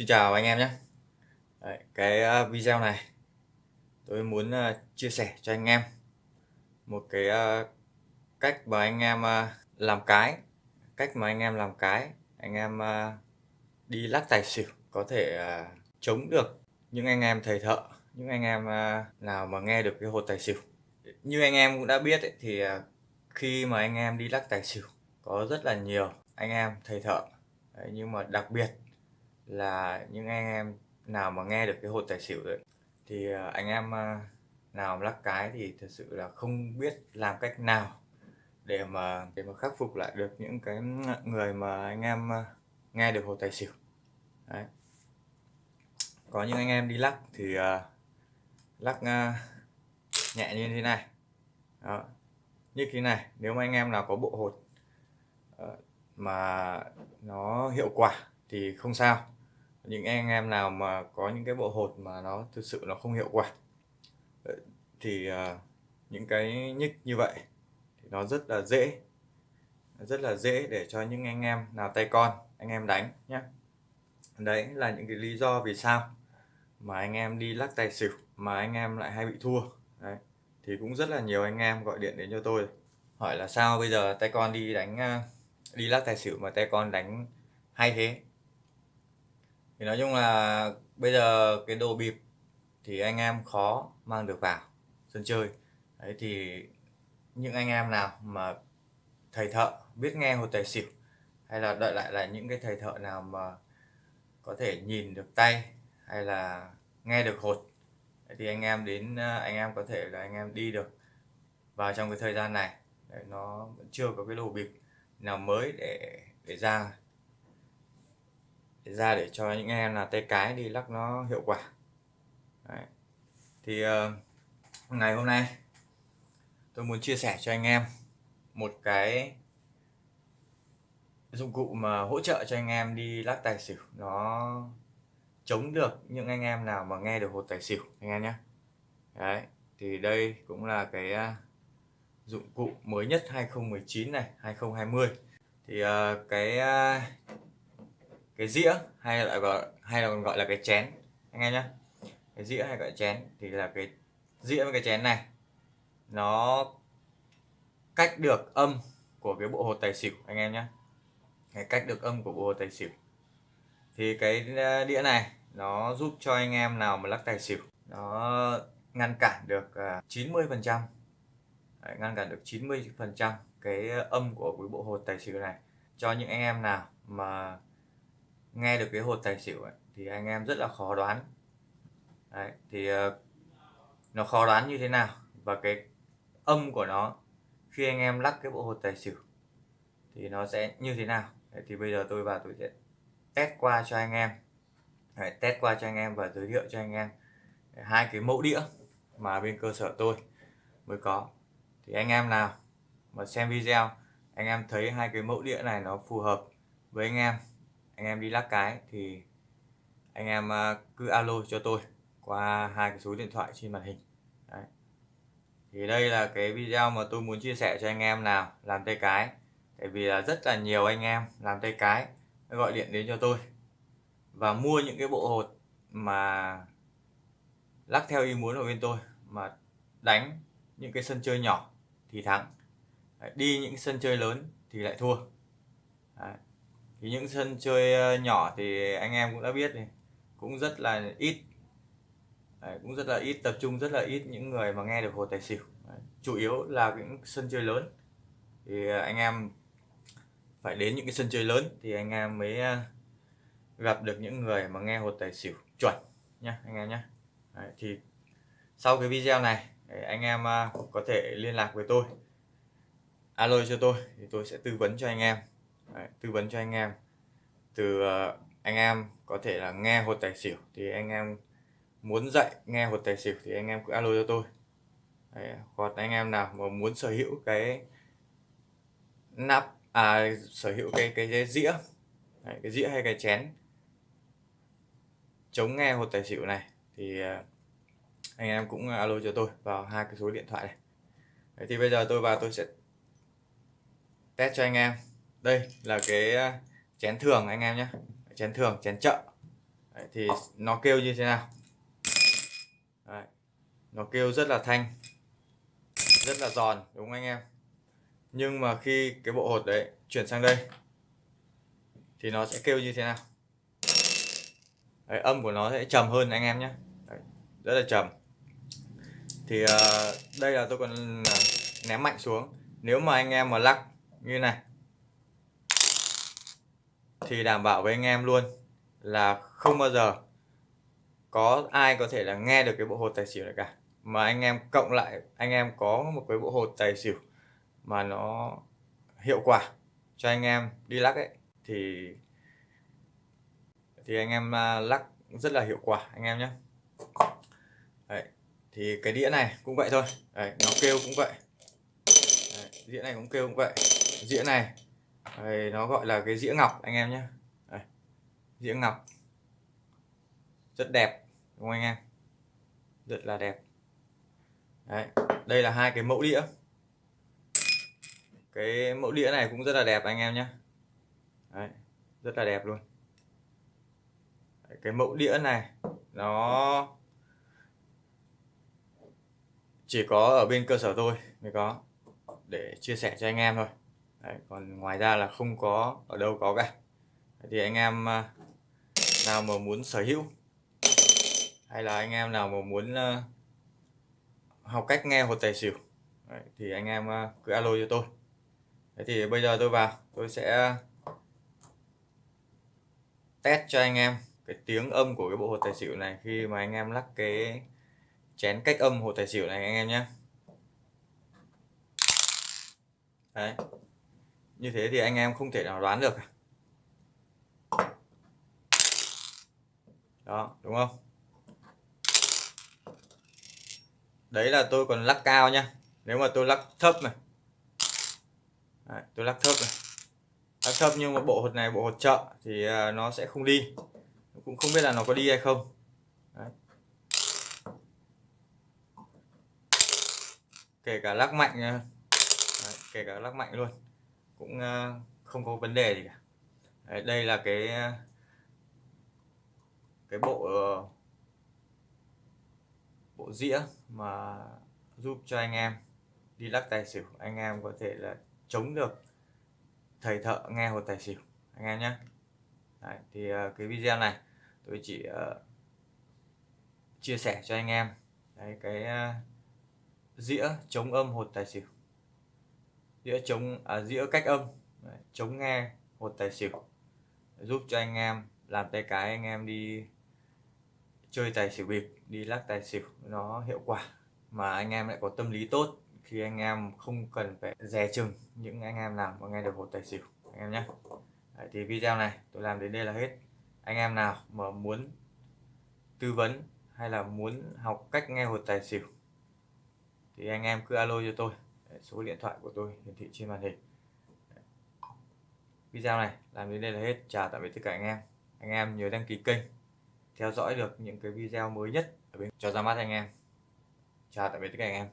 Xin chào anh em nhé. Đấy, Cái ờ, video này tôi muốn ờ, chia sẻ cho anh em một cái ờ, cách mà anh em làm cái cách mà anh em làm cái anh em đi lắc tài xỉu có thể chống được những anh em thầy thợ những anh em nào mà nghe được cái hột tài xỉu. Như anh em cũng đã biết ấy, thì khi mà anh em đi lắc tài xỉu có rất là nhiều anh em thầy thợ. Đấy, nhưng mà đặc biệt là những anh em nào mà nghe được cái hột tài xỉu đấy thì ờ, anh em ờ, nào lắc cái thì thật sự là không biết làm cách nào để mà để mà khắc phục lại được những cái người mà anh em ờ, nghe được hột tài xỉu. Đấy. có những anh em đi lắc thì uh, lắc uh, nhẹ như thế này. Đó. Như thế này nếu mà anh em nào có bộ hột uh, mà nó hiệu quả thì không sao những anh em nào mà có những cái bộ hột mà nó thực sự nó không hiệu quả ờ, thì uh, những cái nhích như vậy thì nó rất là dễ rất là dễ để cho những anh em nào tay con anh em đánh nhé đấy là những cái lý do vì sao mà anh em đi lắc tài xỉu mà anh em lại hay bị thua. Đấy thì cũng rất là nhiều anh em gọi điện đến cho tôi hỏi là sao bây giờ tay con đi đánh ờ, đi lắc tài xỉu mà tay con đánh hay thế? Thì nói chung là bây giờ cái đồ bịp thì anh em khó mang được vào sân chơi. Đấy thì những anh em nào mà thầy thợ biết nghe hột tài xỉu hay là đợi lại là những cái thầy thợ nào mà có thể nhìn được tay hay là nghe được hột thì anh em đến ờ, anh em có thể là anh em đi được vào trong cái thời gian này. Đấy, nó vẫn chưa có cái đồ bịp nào mới để để ra để ra để cho những em là tay cái đi lắc nó hiệu quả. Đấy. thì uh, ngày hôm nay tôi muốn chia sẻ cho anh em một cái dụng cụ mà hỗ trợ cho anh em đi lắc tài xỉu. Nó chống được những anh em nào mà nghe được hột tài xỉu anh em nhé. Đấy thì đây cũng là cái uh, dụng cụ mới nhất 2019 này 2020 thì uh, cái uh, cái dĩa hay là gọi, hay là còn gọi là cái chén. Anh em nhé cái dĩa hay gọi chén thì là cái dĩa với cái chén này, nó cách được âm của cái bộ hột tài xỉu, anh em nhé cái cách được âm của bộ hột tài xỉu. Thì cái ờ, đĩa này nó giúp cho anh em nào mà lắc tài xỉu, nó ngăn cản được ờ, 90 phần trăm. Ngăn cản được 90 phần trăm cái ờ, âm của cái bộ hột tài xỉu này. Cho những anh em nào mà nghe được cái hột tài xỉu ấy, thì anh em rất là khó đoán. Đấy, thì uh, nó khó đoán như thế nào và cái âm của nó khi anh em lắc cái bộ hột tài xỉu thì nó sẽ như thế nào? Đấy, thì bây giờ tôi vào tôi sẽ test qua cho anh em. Đấy, test qua cho anh em và giới thiệu cho anh em hai cái mẫu đĩa mà bên cơ sở tôi mới có. Thì anh em nào mà xem video anh em thấy hai cái mẫu đĩa này nó phù hợp với anh em anh em đi lắc cái thì anh em ờ, cứ alo cho tôi qua hai cái số điện thoại trên màn hình. Đấy. thì đây là cái video mà tôi muốn chia sẻ cho anh em nào làm tay cái. Tại vì là rất là nhiều anh em làm tay cái gọi điện đến cho tôi và mua những cái bộ hột mà lắc theo ý muốn của bên tôi, mà đánh những cái sân chơi nhỏ thì thắng. Đi những sân chơi lớn thì lại thua. Đấy những sân chơi ờ, nhỏ thì anh em cũng đã biết này cũng rất là ít. Đấy, cũng rất là ít tập trung rất là ít những người mà nghe được hồ tài xỉu. Đấy, chủ yếu là những sân chơi lớn. Thì ờ, anh em phải đến những cái sân chơi lớn thì anh em mới ờ, gặp được những người mà nghe hồ tài xỉu chuẩn nhá anh em nhé thì sau cái video này anh em có thể liên lạc với tôi. Alo cho tôi thì tôi sẽ tư vấn cho anh em. Đấy, tư vấn cho anh em. Từ uh, anh em có thể là nghe hột tài xỉu thì anh em muốn dạy nghe hột tài xỉu thì anh em cứ alo cho tôi. Đấy, hoặc anh em nào mà muốn sở hữu cái nắp à sở hữu cái cái, cái dĩa Đấy, cái dĩa hay cái chén chống nghe hột tài xỉu này thì uh, anh em cũng alo cho tôi vào hai cái số điện thoại này. Đấy, thì bây giờ tôi vào tôi sẽ test cho anh em đây là cái à, chén thường anh em nhé. Chén thường chén chợ. Đấy, thì nó kêu như thế nào? Đấy, nó kêu rất là thanh rất là giòn đúng không anh em? Nhưng mà khi cái bộ hột đấy chuyển sang đây thì nó sẽ kêu như thế nào? Đấy, âm của nó sẽ trầm hơn anh em nhé. Đấy, rất là trầm. Thì uh, đây là tôi còn à, ném mạnh xuống. Nếu mà anh em mà lắc như này thì đảm bảo với anh em luôn là không bao giờ có ai có thể là nghe được cái bộ hột tài xỉu này cả. Mà anh em cộng lại anh em có một cái bộ hột tài xỉu mà nó hiệu quả cho anh em đi lắc ấy thì thì anh em à, lắc rất là hiệu quả anh em nhé. Đấy. thì cái đĩa này cũng vậy thôi. Đấy, nó kêu cũng vậy. Đấy, đĩa này cũng kêu cũng vậy. Đĩa này đây nó gọi là cái dĩa ngọc anh em nhé. Dĩa ngọc. Rất đẹp đúng không anh em? Rất là đẹp. Đấy, đây là hai cái mẫu đĩa. Cái mẫu đĩa này cũng rất là đẹp anh em nhé. Đấy, rất là đẹp luôn. Đấy, cái mẫu đĩa này nó chỉ có ở bên cơ sở tôi mới có để chia sẻ cho anh em thôi. Đấy, còn ngoài ra là không có ở đâu có cả. Thì anh em à, nào mà muốn sở hữu hay là anh em nào mà muốn à, học cách nghe hột tài xỉu Đấy, thì anh em à, cứ alo cho tôi. Thế thì bây giờ tôi vào tôi sẽ test cho anh em cái tiếng âm của cái bộ hột tài xỉu này khi mà anh em lắc cái chén cách âm hột tài xỉu này anh em nhé. Đấy như thế thì anh em không thể nào đoán được à? đó đúng không? Đấy là tôi còn lắc cao nhá. Nếu mà tôi lắc thấp này. Đấy, tôi lắc thấp này. Lắc thấp nhưng mà bộ hột này bộ hột chợ thì à, nó sẽ không đi. Cũng không biết là nó có đi hay không. Đấy. kể cả lắc mạnh đấy, kể cả lắc mạnh luôn cũng ờ, không có vấn đề gì cả. Đấy, đây là cái ờ, cái bộ ờ, bộ dĩa mà giúp cho anh em đi lắc tài xỉu. Anh em có thể là chống được thầy thợ nghe hột tài xỉu anh em nhé. Đấy, thì cái video này tôi chỉ uh, chia sẻ cho anh em. Đấy, cái uh, dĩa chống âm hột tài xỉu dĩa chống à, dĩa cách âm. Đấy, chống nghe hột tài xỉu. Giúp cho anh em làm tay cái anh em đi chơi tài xỉu bịp đi lắc tài xỉu nó hiệu quả. Mà anh em lại có tâm lý tốt khi anh em không cần phải dè chừng những anh em làm mà nghe được hột tài xỉu. Anh em nhé. Đấy, thì video này tôi làm đến đây là hết. Anh em nào mà muốn tư vấn hay là muốn học cách nghe hột tài xỉu thì anh em cứ alo cho tôi. Đấy, số điện thoại của tôi hiển thị trên màn hình. Video này làm đến đây là hết. Chào tạm biệt tất cả anh em. Anh em nhớ đăng ký kênh theo dõi được những cái video mới nhất ở bên cho ra mắt anh em. Chào tạm biệt tất cả anh em.